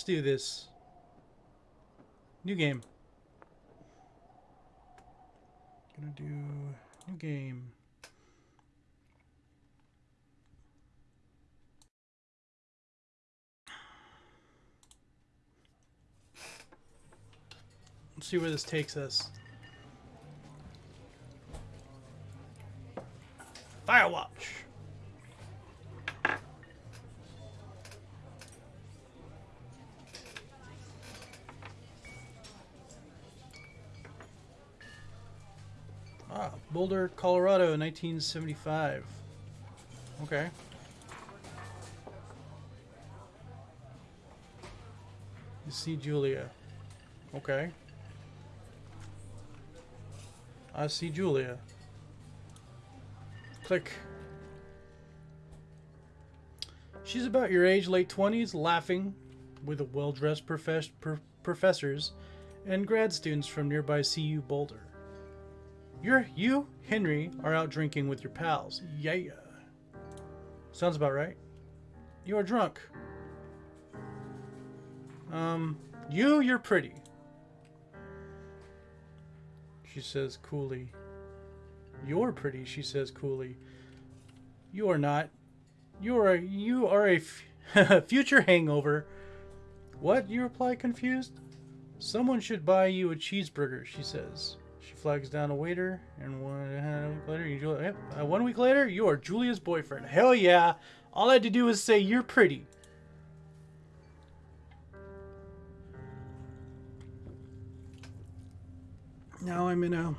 let's do this. New game. Gonna do new game. Let's see where this takes us. Firewatch. Ah, Boulder, Colorado, 1975. Okay. You see Julia. Okay. I see Julia. Click. She's about your age, late 20s, laughing with a well-dressed profess pro professors and grad students from nearby CU Boulder. You're, you, Henry, are out drinking with your pals. Yeah. Sounds about right. You are drunk. Um, you, you're pretty. She says coolly. You're pretty, she says coolly. You are not. You are a, you are a future hangover. What? You reply confused. Someone should buy you a cheeseburger, she says. She flags down a waiter, and one uh, week later, you yep, uh, one week later, you are Julia's boyfriend. Hell yeah! All I had to do was say you're pretty. Now I'm in a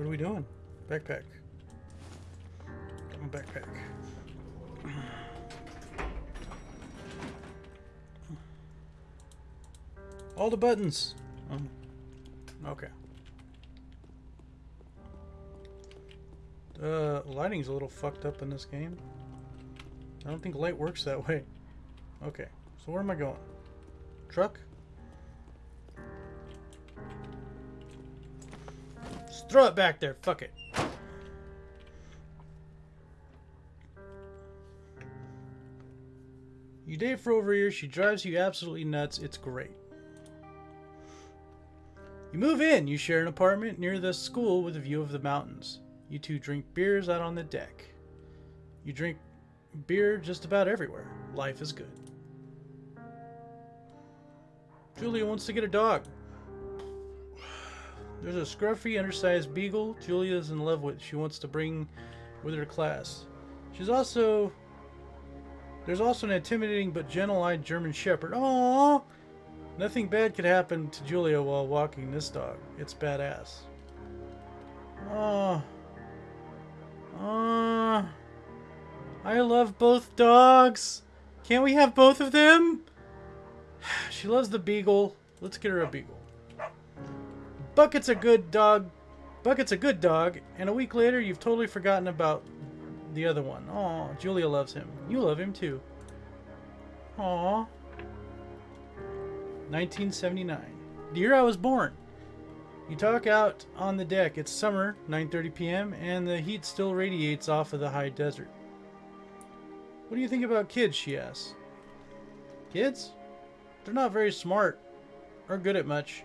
What are we doing? Backpack. Backpack. All the buttons. Um, okay. The lighting's a little fucked up in this game. I don't think light works that way. Okay, so where am I going? Truck? Just throw it back there, fuck it. You date for over a year, she drives you absolutely nuts, it's great. You move in, you share an apartment near the school with a view of the mountains. You two drink beers out on the deck. You drink beer just about everywhere. Life is good. Julia wants to get a dog. There's a scruffy, undersized beagle Julia's in love with. She wants to bring with her class. She's also... There's also an intimidating but gentle-eyed German Shepherd. Aww! Nothing bad could happen to Julia while walking this dog. It's badass. Oh. Oh. I love both dogs. Can't we have both of them? She loves the beagle. Let's get her a beagle. Bucket's a good dog. Bucket's a good dog. And a week later, you've totally forgotten about the other one. Oh, Julia loves him. You love him too. Aw. 1979. The year I was born. You talk out on the deck. It's summer, 9.30 p.m., and the heat still radiates off of the high desert. What do you think about kids, she asks. Kids? They're not very smart, or good at much.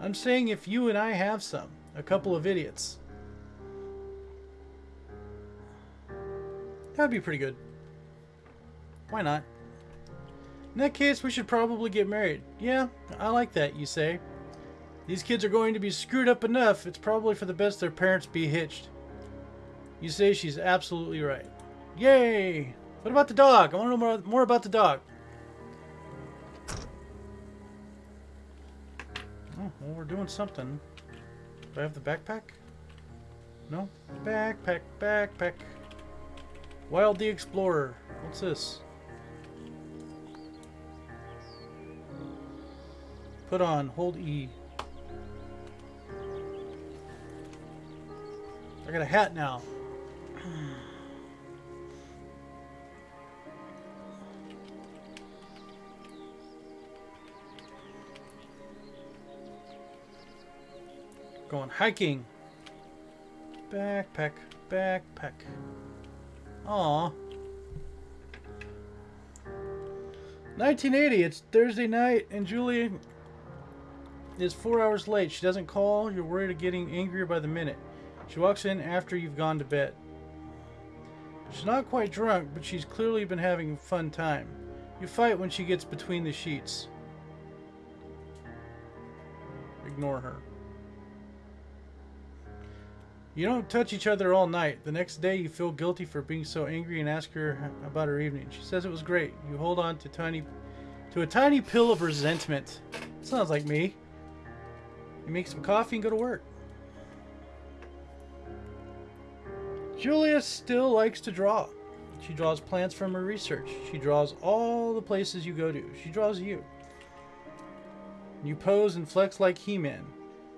I'm saying if you and I have some. A couple of idiots. That'd be pretty good. Why not? In that case, we should probably get married. Yeah, I like that, you say. These kids are going to be screwed up enough, it's probably for the best their parents be hitched. You say she's absolutely right. Yay! What about the dog? I want to know more, more about the dog. Oh, well, we're doing something. Do I have the backpack? No? Backpack, backpack. Wild the Explorer. What's this? Put on. Hold E. I got a hat now. Going hiking. Backpack, backpack. Aw. 1980, it's Thursday night, and Julia is four hours late. She doesn't call. You're worried of getting angrier by the minute. She walks in after you've gone to bed. She's not quite drunk, but she's clearly been having a fun time. You fight when she gets between the sheets. Ignore her. You don't touch each other all night. The next day you feel guilty for being so angry and ask her about her evening. She says it was great. You hold on to tiny to a tiny pill of resentment. Sounds like me. You make some coffee and go to work. Julia still likes to draw. She draws plants from her research. She draws all the places you go to. She draws you. You pose and flex like He-Man.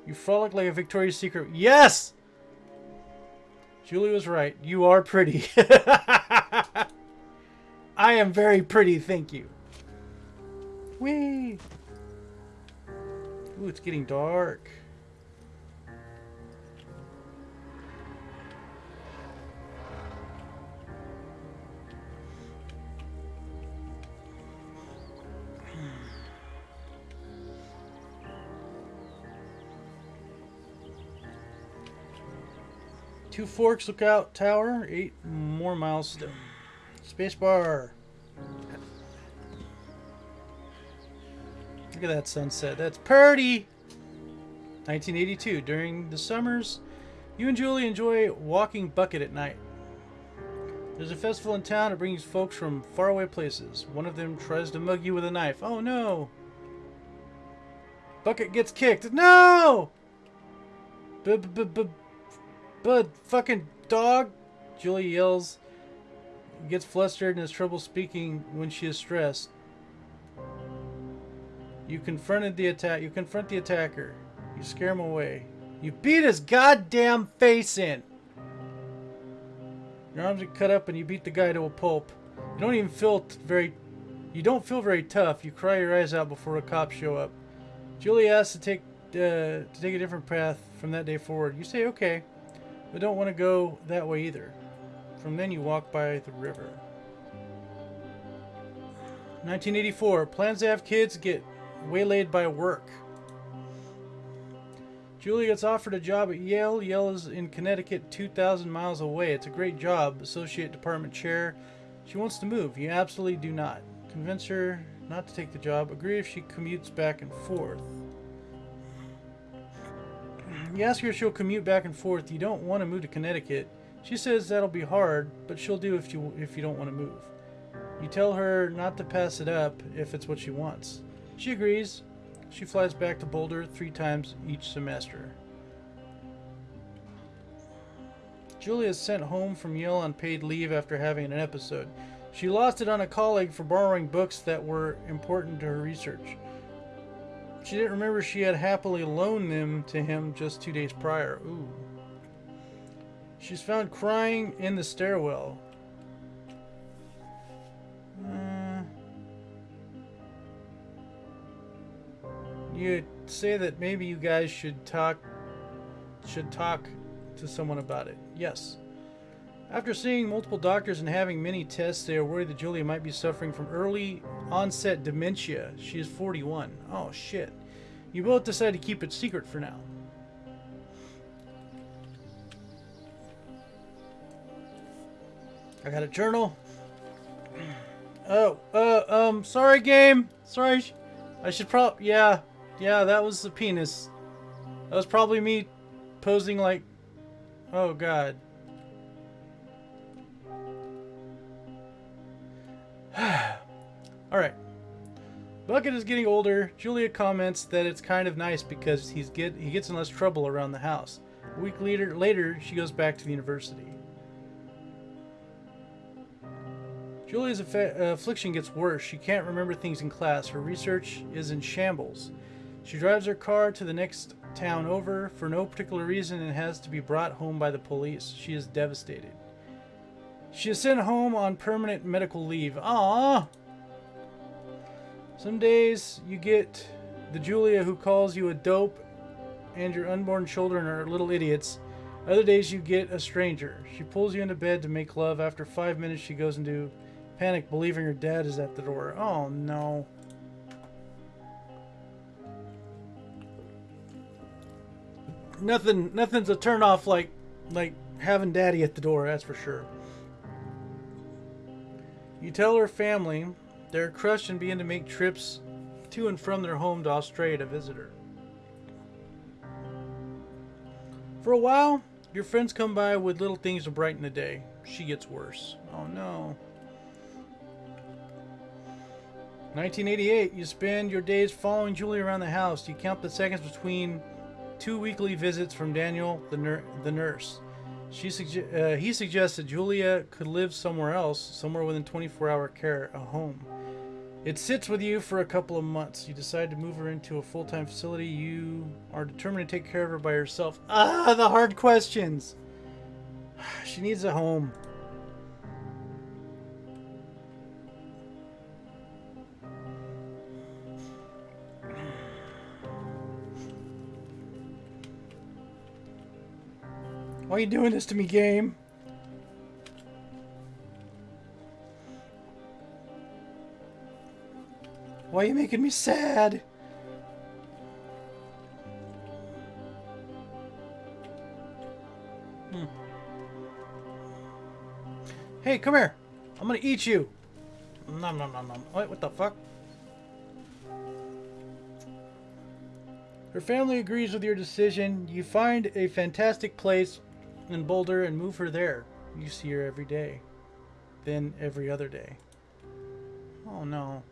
You frolic like a Victoria's Secret. Yes! Julie was right. You are pretty. I am very pretty, thank you. Whee! Ooh, it's getting dark. Two Forks Lookout Tower, eight more miles still. Spacebar. Look at that sunset. That's pretty. 1982. During the summers, you and Julie enjoy walking bucket at night. There's a festival in town that brings folks from faraway places. One of them tries to mug you with a knife. Oh no! Bucket gets kicked. No! Bud, fucking dog! Julie yells, gets flustered and has trouble speaking when she is stressed. You confronted the attack. You confront the attacker. You scare him away. You beat his goddamn face in. Your arms get cut up and you beat the guy to a pulp. You don't even feel very. You don't feel very tough. You cry your eyes out before a cop show up. Julie asks to take uh, to take a different path from that day forward. You say okay but don't want to go that way either. From then you walk by the river. 1984. Plans to have kids get waylaid by work. Julie gets offered a job at Yale. Yale is in Connecticut, 2,000 miles away. It's a great job. Associate department chair. She wants to move. You absolutely do not. Convince her not to take the job. Agree if she commutes back and forth. You ask her if she'll commute back and forth. You don't want to move to Connecticut. She says that'll be hard, but she'll do if you if you don't want to move. You tell her not to pass it up if it's what she wants. She agrees. She flies back to Boulder three times each semester. Julia is sent home from Yale on paid leave after having an episode. She lost it on a colleague for borrowing books that were important to her research. She didn't remember she had happily loaned them to him just two days prior. Ooh. She's found crying in the stairwell. You say that maybe you guys should talk should talk to someone about it. Yes. After seeing multiple doctors and having many tests, they are worried that Julia might be suffering from early onset dementia. She is 41. Oh, shit. You both decide to keep it secret for now. I got a journal. Oh, uh, um, sorry, game. Sorry. I should probably, yeah, yeah, that was the penis. That was probably me posing like, oh, God. Alright. Bucket is getting older. Julia comments that it's kind of nice because he's get he gets in less trouble around the house. A week later, later she goes back to the university. Julia's uh, affliction gets worse. She can't remember things in class. Her research is in shambles. She drives her car to the next town over for no particular reason and has to be brought home by the police. She is devastated. She is sent home on permanent medical leave. Ah. Some days you get the Julia who calls you a dope and your unborn children are little idiots. Other days you get a stranger. She pulls you into bed to make love. After five minutes, she goes into panic, believing her dad is at the door. Oh no. Nothing, nothing's a turn off like, like having daddy at the door. That's for sure. You tell her family they're crushed and begin to make trips to and from their home to Australia to visit her. For a while, your friends come by with little things to brighten the day. She gets worse. Oh no. 1988, you spend your days following Julie around the house. You count the seconds between two weekly visits from Daniel, the, nur- the nurse. She sugge- uh, he suggests that Julia could live somewhere else, somewhere within 24 hour care, a home. It sits with you for a couple of months. You decide to move her into a full time facility. You are determined to take care of her by yourself. Ah, the hard questions. She needs a home. Why are you doing this to me, game? Why are you making me sad? Hmm. Hey, come here. I'm gonna eat you. Nom nom nom nom. Wait, what the fuck? Her family agrees with your decision. You find a fantastic place in Boulder and move her there. You see her every day. Then every other day. Oh no.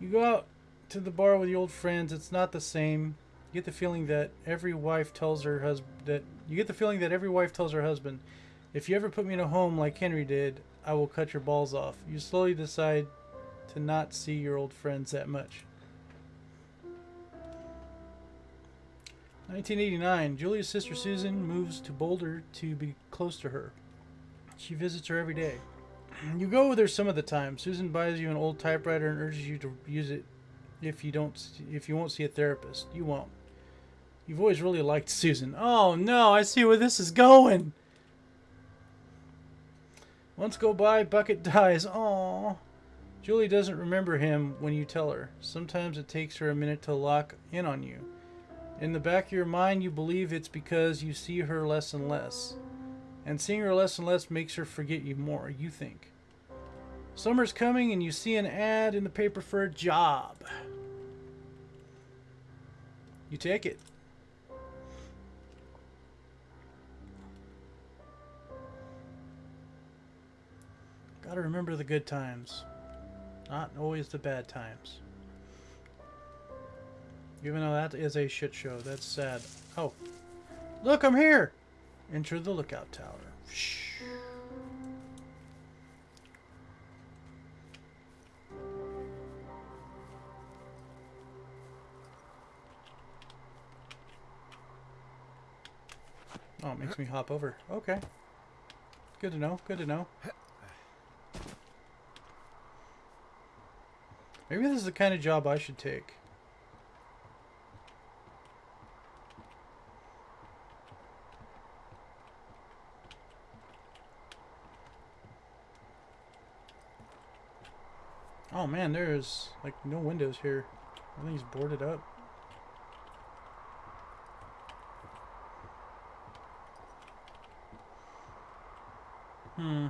You go out to the bar with your old friends. It's not the same. You get the feeling that every wife tells her husband that you get the feeling that every wife tells her husband, "If you ever put me in a home like Henry did, I will cut your balls off." You slowly decide to not see your old friends that much. 1989. Julia's sister Susan moves to Boulder to be close to her. She visits her every day. You go with her some of the time. Susan buys you an old typewriter and urges you to use it if you don't if you won't see a therapist. You won't. You've always really liked Susan. Oh no, I see where this is going. Months go by, Bucket dies. Oh. Julie doesn't remember him when you tell her. Sometimes it takes her a minute to lock in on you. In the back of your mind, you believe it's because you see her less and less. And seeing her less and less makes her forget you more, you think. Summer's coming and you see an ad in the paper for a job. You take it. Gotta remember the good times, not always the bad times. Even though that is a shit show, that's sad. Oh, look, I'm here! Enter the lookout tower. Shh. Oh, it makes me hop over. Okay. Good to know. Good to know. Maybe this is the kind of job I should take. Oh man, there's like no windows here. Everything's boarded up. Hmm.